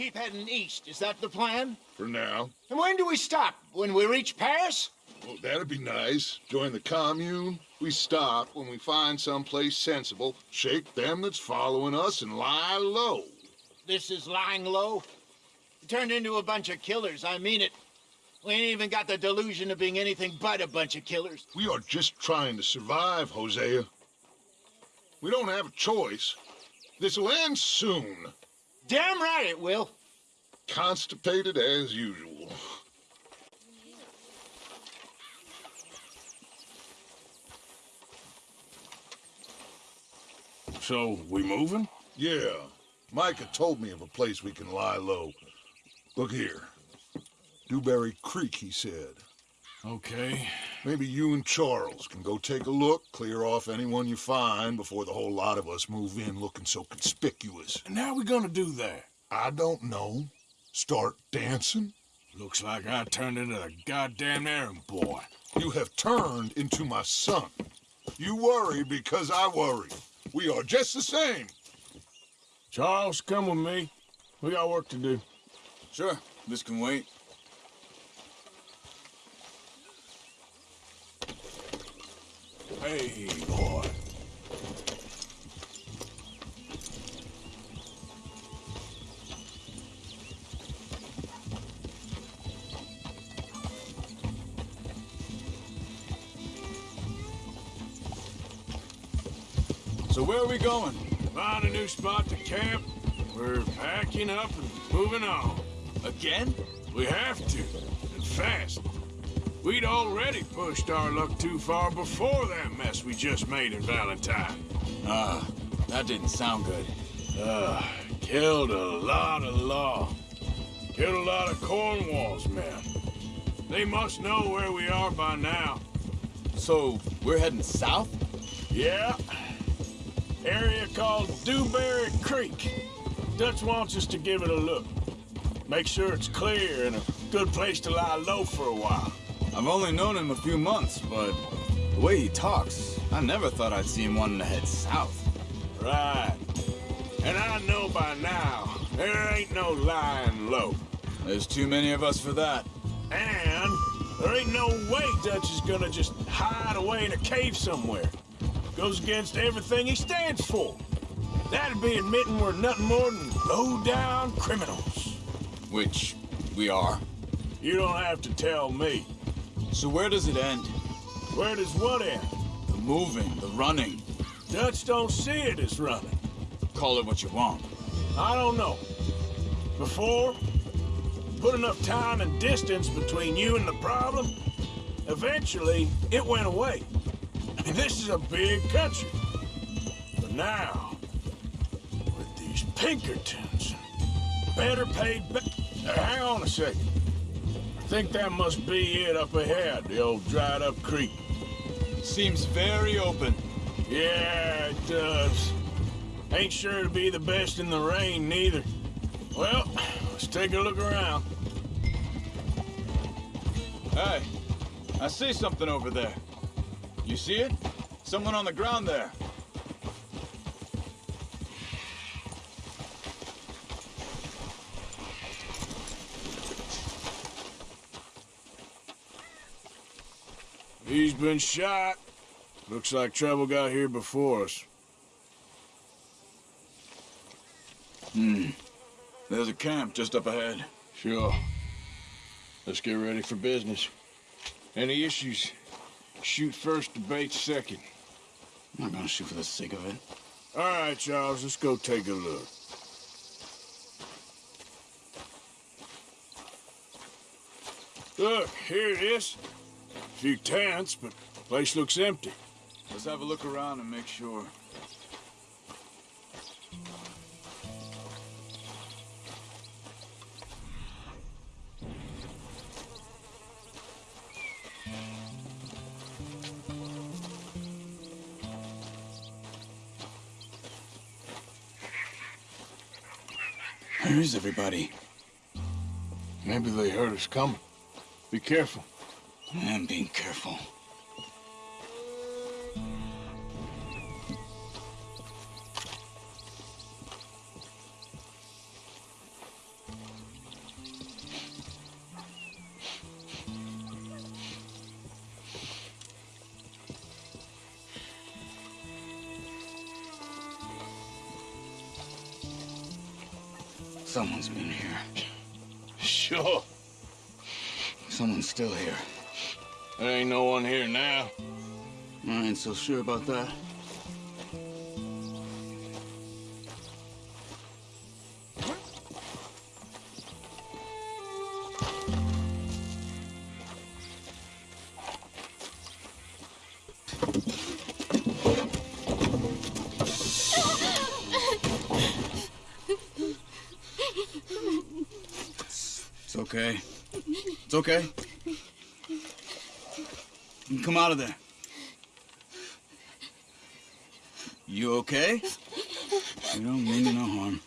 keep heading east. Is that the plan? For now. And when do we stop? When we reach Paris? Well, that'd be nice. Join the commune. We stop when we find someplace sensible, shake them that's following us, and lie low. This is lying low. We turned into a bunch of killers. I mean it. We ain't even got the delusion of being anything but a bunch of killers. We are just trying to survive, Hosea. We don't have a choice. This'll end soon. Damn right it will. Constipated as usual. So, we moving? Yeah. Micah told me of a place we can lie low. Look here. Dewberry Creek, he said. Okay. Maybe you and Charles can go take a look, clear off anyone you find before the whole lot of us move in looking so conspicuous. And how are we gonna do that? I don't know. Start dancing? Looks like I turned into the goddamn errand boy. You have turned into my son. You worry because I worry. We are just the same. Charles, come with me. We got work to do. Sure, this can wait. Hey, boy. So where are we going? Find a new spot to camp. We're packing up and moving on. Again? We have to, and fast. We'd already pushed our luck too far before that mess we just made in Valentine. Ah, that didn't sound good. Uh, killed a lot of law. Killed a lot of Cornwall's men. They must know where we are by now. So, we're heading south? Yeah. Area called Dewberry Creek. Dutch wants us to give it a look. Make sure it's clear and a good place to lie low for a while. I've only known him a few months, but the way he talks, I never thought I'd see him wanting to head south. Right. And I know by now, there ain't no lying low. There's too many of us for that. And there ain't no way Dutch is gonna just hide away in a cave somewhere. Goes against everything he stands for. That'd be admitting we're nothing more than low-down criminals. Which we are. You don't have to tell me. So where does it end? Where does what end? The moving, the running. Dutch don't see it as running. Call it what you want. I don't know. Before, put enough time and distance between you and the problem, eventually it went away. I mean, this is a big country. But now, with these Pinkertons, better paid... Uh, hang on a second. I think that must be it up ahead, the old dried-up creek. Seems very open. Yeah, it does. Ain't sure to be the best in the rain, neither. Well, let's take a look around. Hey, I see something over there. You see it? Someone on the ground there. He's been shot. Looks like trouble got here before us. Hmm. There's a camp just up ahead. Sure. Let's get ready for business. Any issues? Shoot first, debate second. I'm not gonna shoot for the sake of it. All right, Charles, let's go take a look. Look, here it is. A few tents, but the place looks empty. Let's have a look around and make sure. Where is everybody? Maybe they heard us coming. Be careful. I'm being careful. Someone's been here. Sure. Someone's still here. There ain't no one here now. I ain't so sure about that. It's okay. It's okay. Can come out of there. You okay? You don't mean no harm.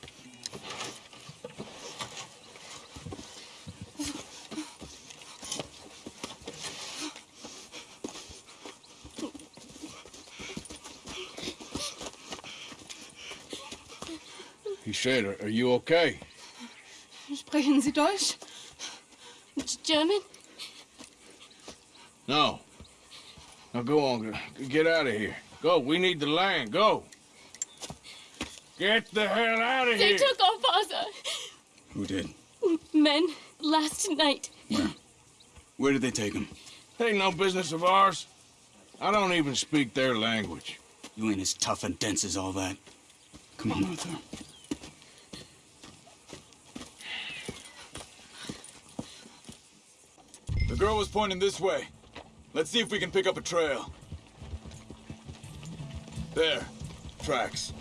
He said, are, are you okay? Sprechen Sie Deutsch? German? No. Now go on. Get out of here. Go. We need the land. Go. Get the hell out of They here. They took our father. Who did? Men, last night. Where? Where did they take him? Ain't no business of ours. I don't even speak their language. You ain't as tough and dense as all that. Come on, Arthur. The girl was pointing this way. Let's see if we can pick up a trail. There. Tracks.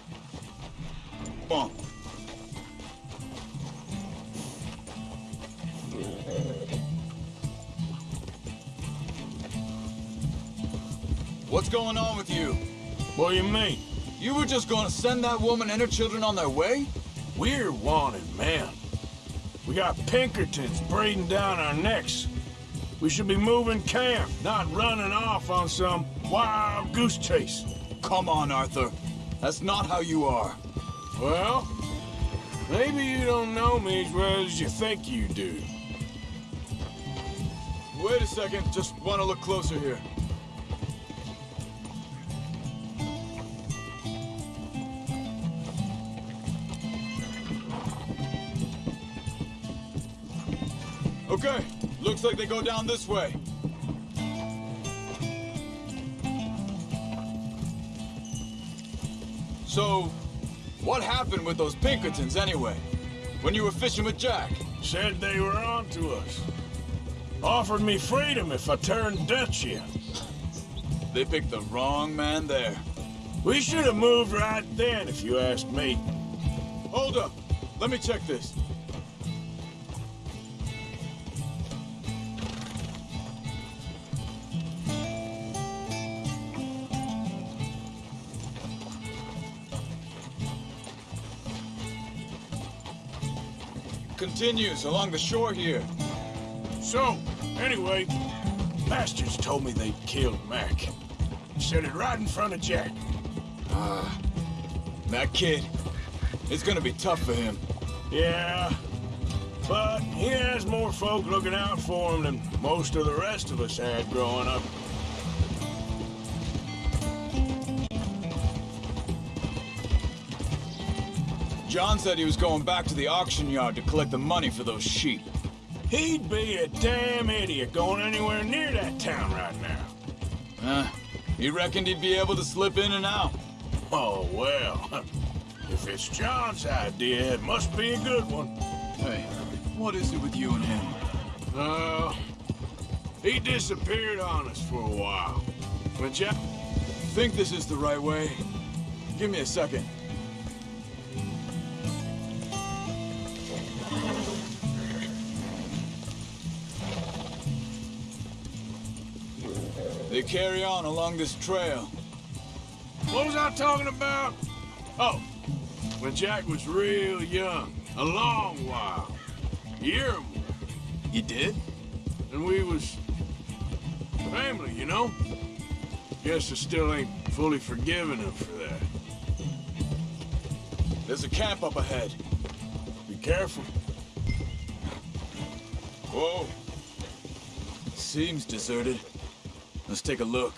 On. What's going on with you? What do you mean? You were just gonna send that woman and her children on their way? We're wanted man. We got Pinkertons breathing down our necks. We should be moving camp, not running off on some wild goose chase. Come on, Arthur. That's not how you are. Well, maybe you don't know me as well as you think you do. Wait a second. Just want to look closer here. Okay. Looks like they go down this way. So, what happened with those Pinkertons anyway? When you were fishing with Jack? Said they were on to us. Offered me freedom if I turned Dutch in. They picked the wrong man there. We should have moved right then, if you ask me. Hold up. Let me check this. Continues along the shore here. So, anyway, bastards told me they'd killed Mac. Said it right in front of Jack. Ah. That kid, it's gonna be tough for him. Yeah, but he has more folk looking out for him than most of the rest of us had growing up. John said he was going back to the auction yard to collect the money for those sheep. He'd be a damn idiot going anywhere near that town right now. Huh? He reckoned he'd be able to slip in and out. Oh, well. If it's John's idea, it must be a good one. Hey, what is it with you and him? Uh, he disappeared on us for a while. When Jack... Think this is the right way? Give me a second. They carry on along this trail. What was I talking about? Oh, when Jack was real young, A long while. a Year or more. You did? And we was... family, you know? Guess I still ain't fully forgiven him for that. There's a camp up ahead. Be careful. Whoa. Seems deserted. Let's take a look.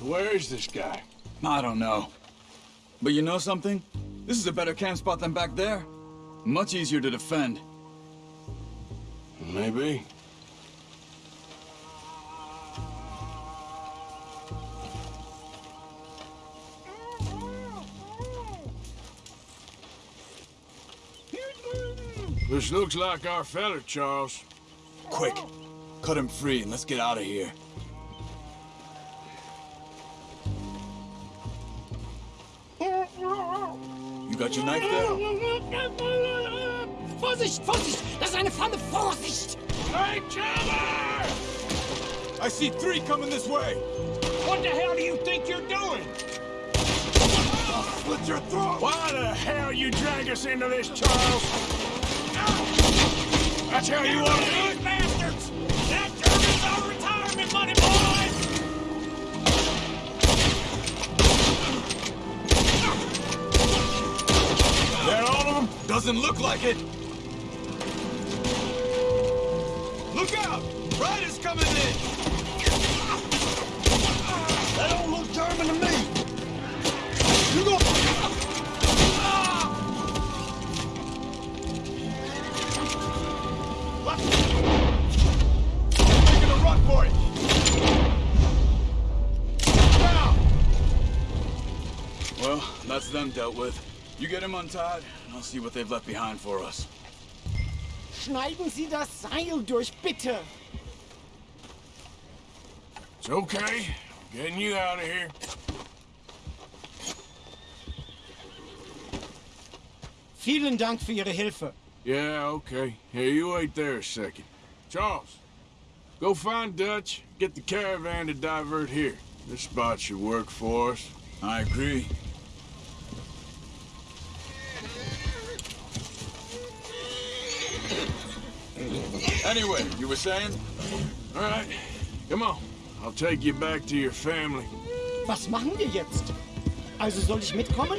Where is this guy? I don't know. But you know something? This is a better camp spot than back there. Much easier to defend. Maybe. This looks like our fella, Charles. Quick, cut him free and let's get out of here. You got your knife there? Vorsicht, Vorsicht! Das ist eine Falle! Vorsicht! Hey, Chandler! I see three coming this way! What the hell do you think you're doing? Slit your throat! Why the hell you drag us into this, Charles? That's how you want to do it? bastards! That German's our retirement money, boys! That all of them? Doesn't look like it! Coming in! That don't look German to me. You go! A run! Well, that's them dealt with. You get him untied, and I'll see what they've left behind for us. Schneiden Sie das Seil durch, bitte! It's okay. Getting you out of here. Vielen Dank für Ihre Hilfe. Yeah, okay. Hey, you wait there a second. Charles, go find Dutch, get the caravan to divert here. This spot should work for us. I agree. Anyway, you were saying? All right, come on. I'll take you back to your family. Was machen wir jetzt? Also soll ich mitkommen?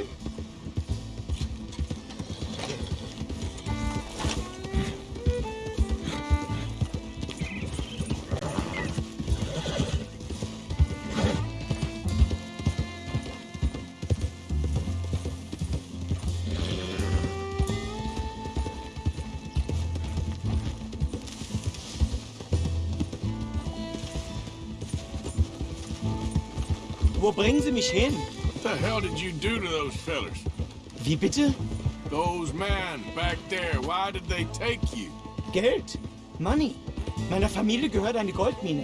Wo bringen Sie mich hin? What the hell did you do to those fellers? Wie bitte? Those men back there, why did they take you? Geld. Money. Meiner Familie gehört eine Goldmine.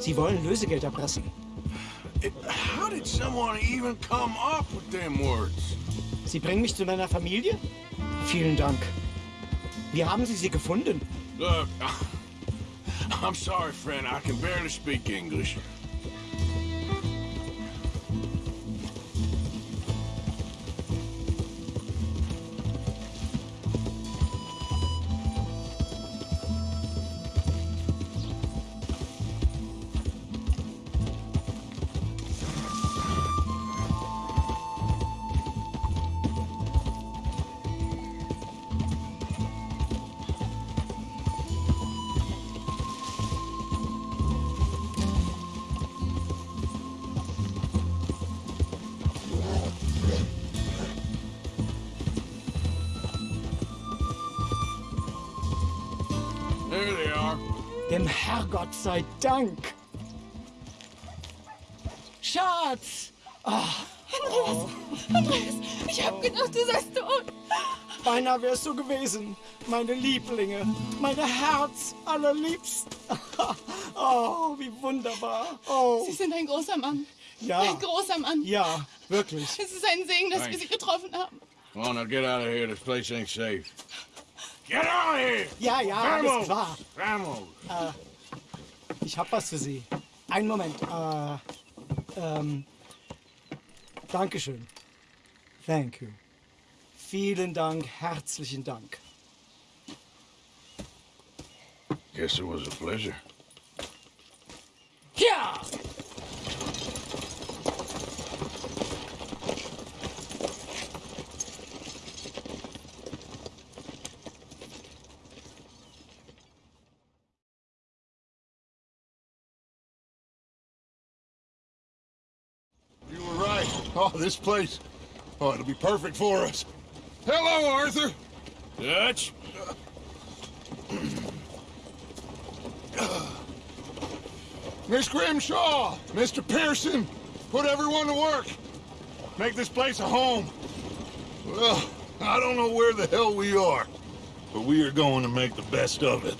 Sie wollen Lösegeld erpressen. It, how did someone even come up with them words? Sie bringen mich zu meiner Familie? Vielen Dank. Wie haben Sie sie gefunden? Look, I'm sorry, friend. I can barely speak English. There they are. Dem Herrgott sei Dank. Schatz! Andreas! Andreas! Ich hab gedacht, du seist tot! Beinahe wär's so gewesen. Meine Lieblinge. Meine Herz allerliebst. Oh, wie wunderbar. Oh. Sie sind ein großer Mann. Ja, Ein großer Mann. ja, wirklich. Es ist ein Segen, dass wir Thanks. Sie getroffen haben. Come on, now get out of here. This place ain't safe. Get out of here! Ja, ja, alles klar. Vamos! Ich hab was für Sie. Einen Moment. Äh, ähm, Dankeschön. Thank you. Vielen Dank, herzlichen Dank. Guess it was a pleasure. Ja! This place. Oh, it'll be perfect for us. Hello, Arthur. Dutch? Miss Grimshaw, Mr. Pearson, put everyone to work. Make this place a home. Well, I don't know where the hell we are, but we are going to make the best of it.